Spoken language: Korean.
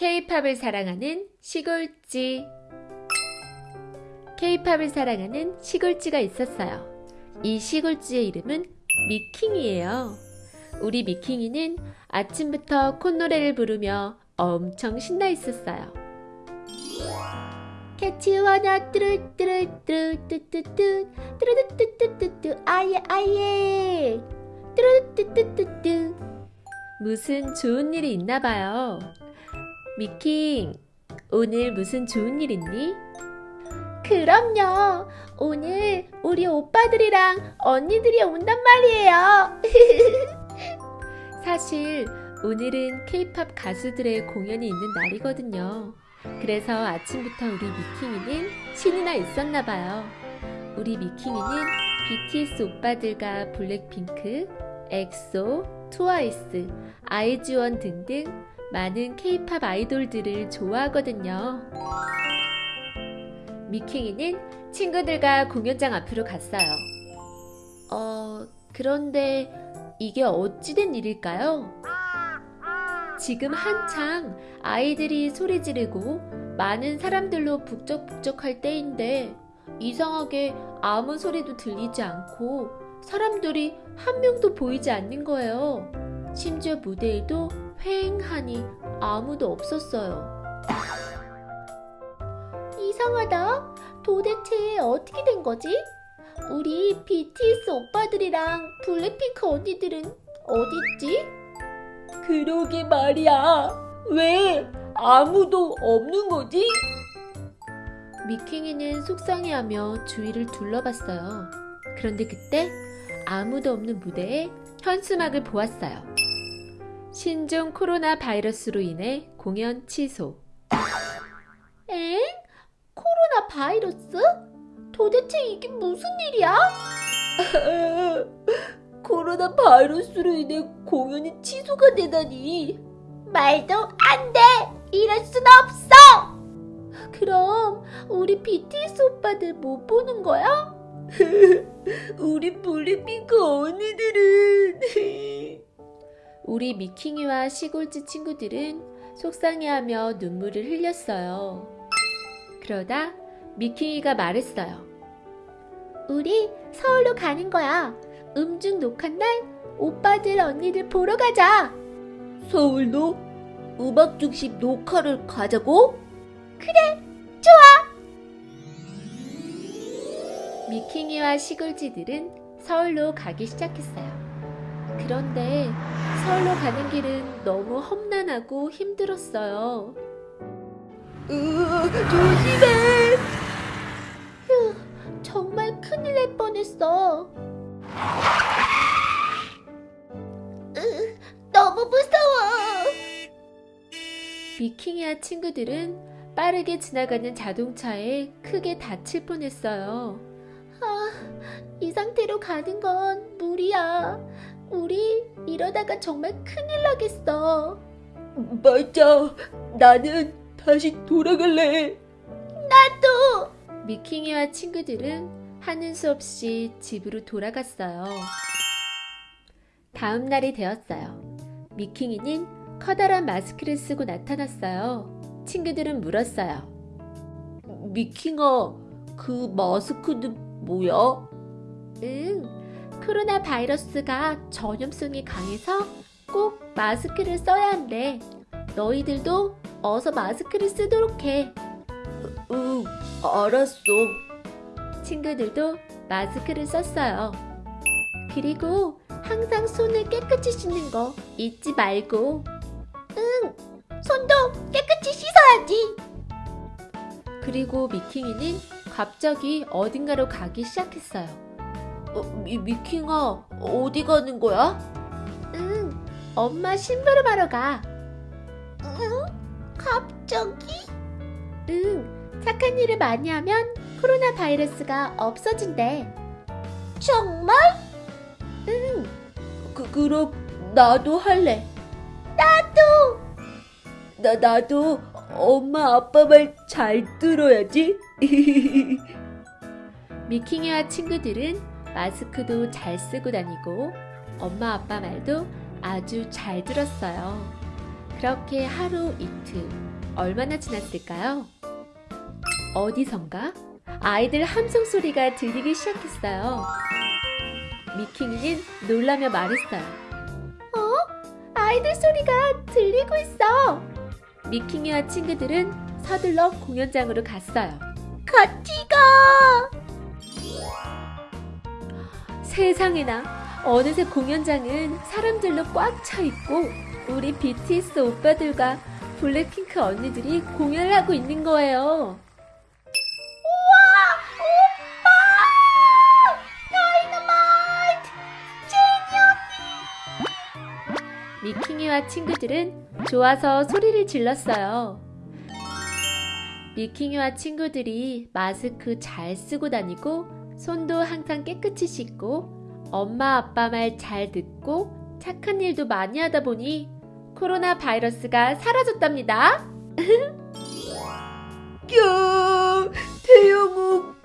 K-팝을 사랑하는 시골쥐 K-팝을 사랑하는 시골쥐가 있었어요. 이 시골쥐의 이름은 미킹이에요. 우리 미킹이는 아침부터 콧노래를 부르며 엄청 신나 있었어요. 캐치 원어 뚜루뚜루뚜루뚜뚜뚜 뚜루뚜뚜뚜뚜 아예 아예 뚜루뚜뚜뚜뚜 무슨 좋은 일이 있나 봐요. 미킹, 오늘 무슨 좋은 일 있니? 그럼요. 오늘 우리 오빠들이랑 언니들이 온단 말이에요. 사실 오늘은 케이팝 가수들의 공연이 있는 날이거든요. 그래서 아침부터 우리 미킹이는 신이 나 있었나 봐요. 우리 미킹이는 BTS 오빠들과 블랙핑크, 엑소, 트와이스, 아이즈원 등등 많은 케이팝 아이돌들을 좋아하거든요. 미킹이는 친구들과 공연장 앞으로 갔어요. 어, 그런데 이게 어찌된 일일까요? 지금 한창 아이들이 소리 지르고 많은 사람들로 북적북적할 때인데 이상하게 아무 소리도 들리지 않고 사람들이 한 명도 보이지 않는 거예요. 심지어 무대에도 휑하니 아무도 없었어요. 이상하다. 도대체 어떻게 된 거지? 우리 BTS 오빠들이랑 블랙핑크 언니들은 어딨지? 그러게 말이야. 왜 아무도 없는 거지? 미킹이는 속상해하며 주위를 둘러봤어요. 그런데 그때 아무도 없는 무대에 현수막을 보았어요. 신종 코로나 바이러스로 인해 공연 취소. 엥? 코로나 바이러스? 도대체 이게 무슨 일이야? 코로나 바이러스로 인해 공연이 취소가 되다니. 말도 안 돼! 이럴 순 없어! 그럼 우리 BTS 오빠들 못 보는 거야? 우리 블랙핑크 언니들은 우리 미킹이와 시골지 친구들은 속상해하며 눈물을 흘렸어요. 그러다 미킹이가 말했어요. 우리 서울로 가는 거야. 음중 녹한 날 오빠들 언니들 보러 가자. 서울로 음악 중심 녹화를 가자고? 그래, 좋아. 미킹이와 시골지들은 서울로 가기 시작했어요. 그런데 서울로 가는 길은 너무 험난하고 힘들었어요. 으, 조심해! 휴, 정말 큰일 날 뻔했어. 으, 너무 무서워! 미킹이와 친구들은 빠르게 지나가는 자동차에 크게 다칠 뻔했어요. 아, 이 상태로 가는 건 무리야. 우리 이러다가 정말 큰일 나겠어. 맞아. 나는 다시 돌아갈래. 나도. 미킹이와 친구들은 하는 수 없이 집으로 돌아갔어요. 다음 날이 되었어요. 미킹이는 커다란 마스크를 쓰고 나타났어요. 친구들은 물었어요. 미킹아, 그 마스크는 뭐야? 응, 코로나 바이러스가 전염성이 강해서 꼭 마스크를 써야 한대. 너희들도 어서 마스크를 쓰도록 해. 응, 알았어. 친구들도 마스크를 썼어요. 그리고 항상 손을 깨끗이 씻는 거 잊지 말고. 응, 손도 깨끗이 씻어야지. 그리고 미킹이는 갑자기 어딘가로 가기 시작했어요. 어, 미, 미킹아, 어디 가는 거야? 응, 엄마 심부름하러 가. 응? 갑자기? 응, 착한 일을 많이 하면 코로나 바이러스가 없어진대. 정말? 응. 그, 그럼 나도 할래. 나도! 나, 나도 엄마 아빠 말 잘 들어야지. 미킹이와 친구들은 마스크도 잘 쓰고 다니고 엄마 아빠 말도 아주 잘 들었어요. 그렇게 하루 이틀 얼마나 지났을까요? 어디선가 아이들 함성 소리가 들리기 시작했어요. 미킹이는 놀라며 말했어요. 어? 아이들 소리가 들리고 있어. 미킹이와 친구들은 서둘러 공연장으로 갔어요. 같이 가! 세상에나 어느새 공연장은 사람들로 꽉 차 있고 우리 BTS 오빠들과 블랙핑크 언니들이 공연을 하고 있는 거예요. 미킹이와 친구들은 좋아서 소리를 질렀어요. 미킹이와 친구들이 마스크 잘 쓰고 다니고 손도 항상 깨끗이 씻고 엄마 아빠 말 잘 듣고 착한 일도 많이 하다 보니 코로나 바이러스가 사라졌답니다. 야, 태영 오빠.